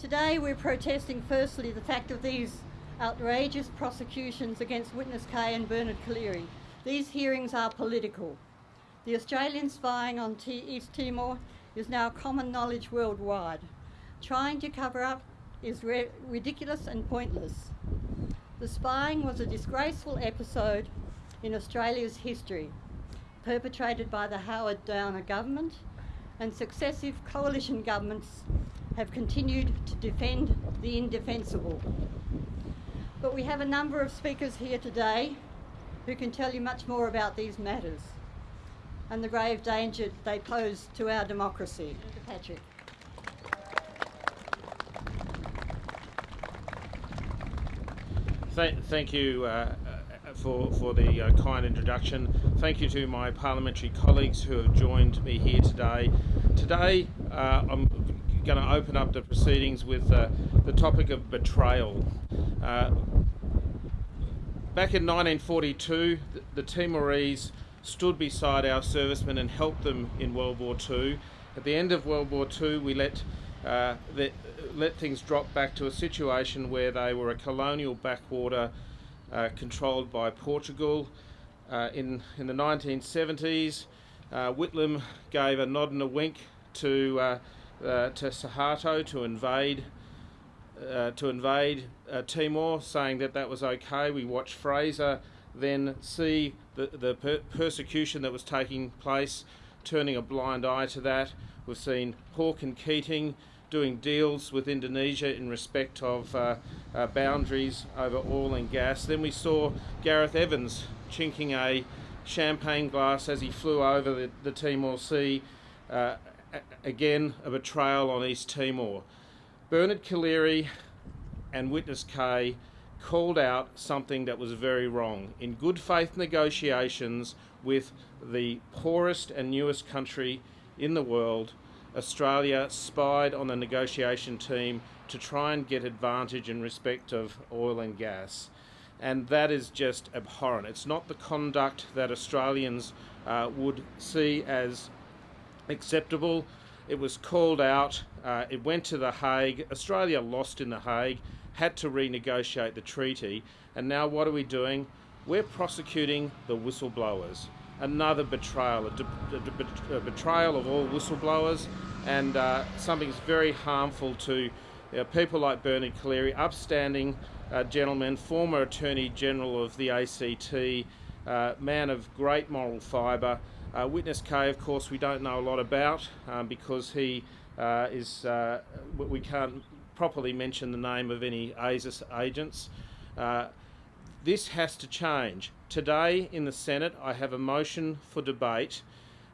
Today we're protesting firstly the fact of these outrageous prosecutions against Witness K and Bernard Collaery. These hearings are political. The Australian spying on T East Timor is now common knowledge worldwide. Trying to cover up is ridiculous and pointless. The spying was a disgraceful episode in Australia's history, perpetrated by the Howard Downer government, and successive coalition governments have continued to defend the indefensible. But we have a number of speakers here today who can tell you much more about these matters and the grave danger they pose to our democracy. Patrick. Thank, thank you uh, uh, for, for the uh, kind introduction. Thank you to my parliamentary colleagues who have joined me here today. Today uh, I'm going to open up the proceedings with uh, the topic of betrayal. Uh, back in 1942, the, Timorese stood beside our servicemen and helped them in World War II. At the end of World War II, we let uh, let things drop back to a situation where they were a colonial backwater uh, controlled by Portugal. Uh, in, in the 1970s, uh, Whitlam gave a nod and a wink to, uh, to Suharto to invade uh, to invade uh, Timor, saying that that was okay. We watched Fraser then see the, the per persecution that was taking place, turning a blind eye to that. We've seen Hawke and Keating doing deals with Indonesia in respect of uh, uh, boundaries over oil and gas. Then we saw Gareth Evans chinking a champagne glass as he flew over the, the Timor Sea. Uh, again, a betrayal on East Timor. Bernard Collaery and Witness K called out something that was very wrong. In good faith negotiations with the poorest and newest country in the world, Australia spied on the negotiation team to try and get advantage in respect of oil and gas. And that is just abhorrent. It's not the conduct that Australians uh, would see as acceptable. It was called out, uh, it went to The Hague. Australia lost in The Hague, had to renegotiate the treaty, and now what are we doing? We're prosecuting the whistleblowers. Another betrayal, a, a betrayal of all whistleblowers, and uh, something very harmful to uh, people like Bernard Collaery, upstanding uh, gentleman, former Attorney General of the ACT, uh, man of great moral fibre, uh, Witness K, of course, we don't know a lot about um, because he uh, is, uh, we can't properly mention the name of any ASIS agents. Uh, this has to change. Today in the Senate, I have a motion for debate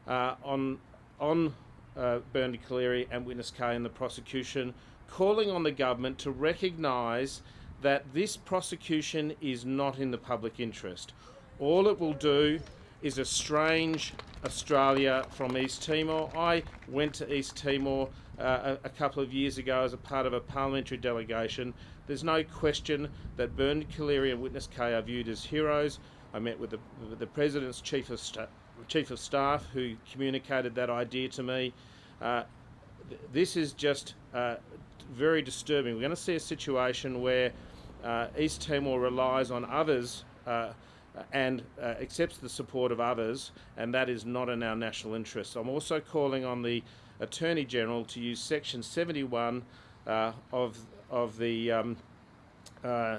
uh, on, on uh, Bernard Collaery and Witness K and the prosecution, calling on the government to recognise that this prosecution is not in the public interest. All it will do is estrange Australia from East Timor. I went to East Timor uh, a, a, couple of years ago as a part of a parliamentary delegation. There's no question that Bernard Collaery and Witness K are viewed as heroes. I met with the, with the President's Chief of, Chief of Staff who communicated that idea to me. Uh, th this is just uh, very disturbing. We're going to see a situation where uh, East Timor relies on others uh, and uh, accepts the support of others, and that is not in our national interest. I'm also calling on the Attorney General to use Section 71 uh, of, of the um, uh,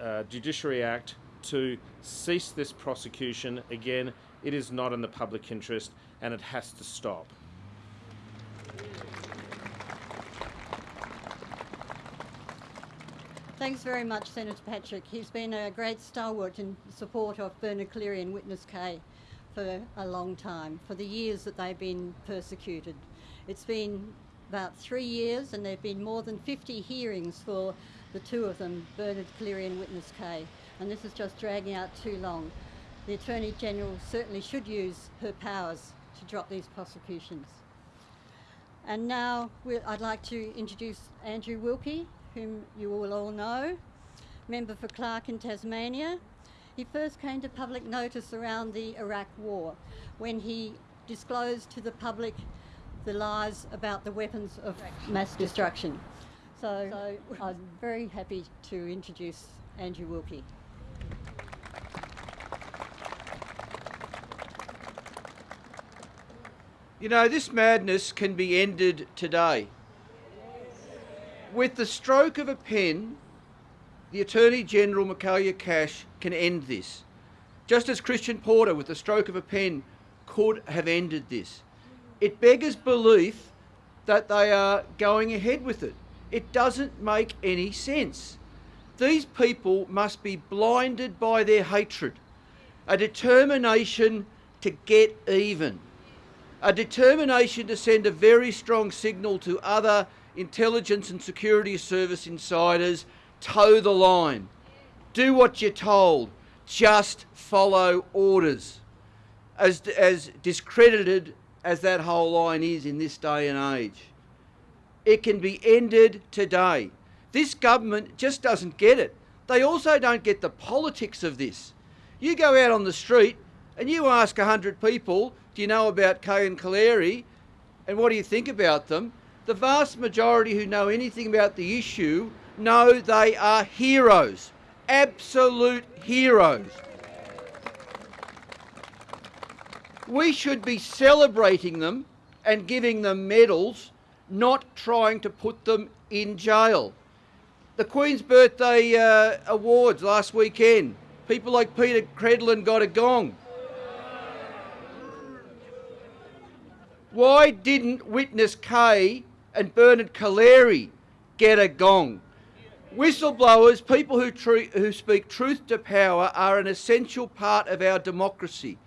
uh, Judiciary Act to cease this prosecution. Again, it is not in the public interest and it has to stop. Thanks very much, Senator Patrick. He's been a great stalwart in support of Bernard Collaery and Witness K for a long time, for the years that they've been persecuted. It's been about three years and there have been more than 50 hearings for the two of them, Bernard Collaery and Witness K, and this is just dragging out too long. The Attorney General certainly should use her powers to drop these prosecutions. And now I'd like to introduce Andrew Wilkie, whom you will all know, member for Clark in Tasmania. He first came to public notice around the Iraq War when he disclosed to the public the lies about the weapons of mass destruction. So, so I'm very happy to introduce Andrew Wilkie. You know, this madness can be ended today. With the stroke of a pen, the Attorney General Michaelia Cash can end this. Just as Christian Porter, with the stroke of a pen, could have ended this. It beggars belief that they are going ahead with it. It doesn't make any sense. These people must be blinded by their hatred, a determination to get even a determination to send a very strong signal to other intelligence and security service insiders toe the line. Do what you're told. Just follow orders. As, as discredited as that whole line is in this day and age, it can be ended today. This government just doesn't get it. They also don't get the politics of this. You go out on the street and you ask 100 people, do you know about K and Collaery and what do you think about them? The vast majority who know anything about the issue know they are heroes, absolute heroes. We should be celebrating them and giving them medals, not trying to put them in jail. The Queen's Birthday uh, Awards last weekend, people like Peta Credlin got a gong. Why didn't witness K and Bernard Collaery get a gong? Whistleblowers, people who, who speak truth to power, are an essential part of our democracy.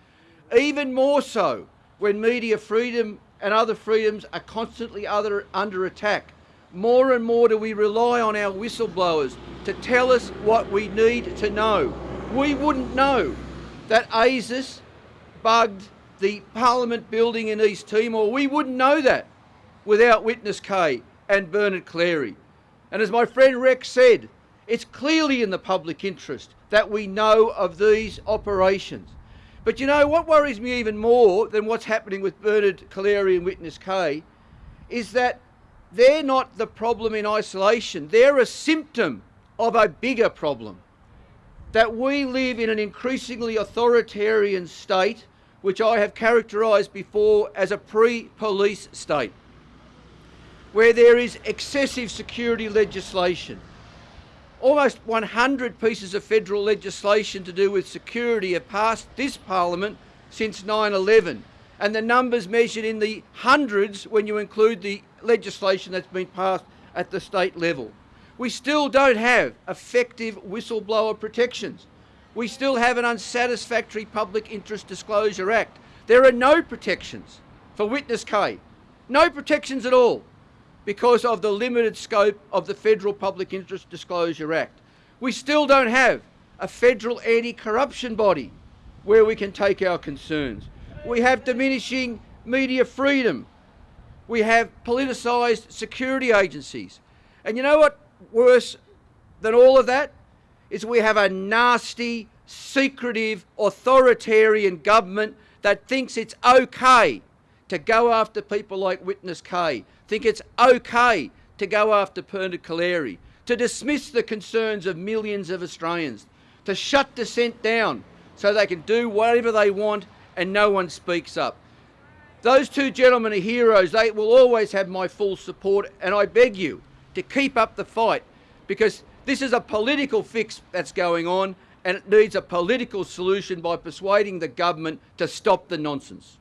Even more so when media freedom and other freedoms are constantly other, under attack. More and more do we rely on our whistleblowers to tell us what we need to know. We wouldn't know that ASIS bugged the Parliament building in East Timor. We wouldn't know that without Witness K and Bernard Collaery. And as my friend Rex said, it's clearly in the public interest that we know of these operations. But you know what worries me even more than what's happening with Bernard Collaery and Witness K is that they're not the problem in isolation. They're a symptom of a bigger problem. That we live in an increasingly authoritarian state which I have characterised before as a pre-police state, where there is excessive security legislation. Almost 100 pieces of federal legislation to do with security have passed this parliament since 9-11 and the numbers measured in the hundreds when you include the legislation that's been passed at the state level. We still don't have effective whistleblower protections we still have an unsatisfactory Public Interest Disclosure Act. There are no protections for witness K, no protections at all because of the limited scope of the Federal Public Interest Disclosure Act. We still don't have a federal anti-corruption body where we can take our concerns. We have diminishing media freedom. We have politicised security agencies. And you know what worse than all of that? is we have a nasty, secretive, authoritarian government that thinks it's okay to go after people like Witness K, think it's okay to go after Bernard Collaery, to dismiss the concerns of millions of Australians, to shut dissent down so they can do whatever they want and no one speaks up. Those two gentlemen are heroes. They will always have my full support and I beg you to keep up the fight because this is a political fix that's going on and it needs a political solution by persuading the government to stop the nonsense.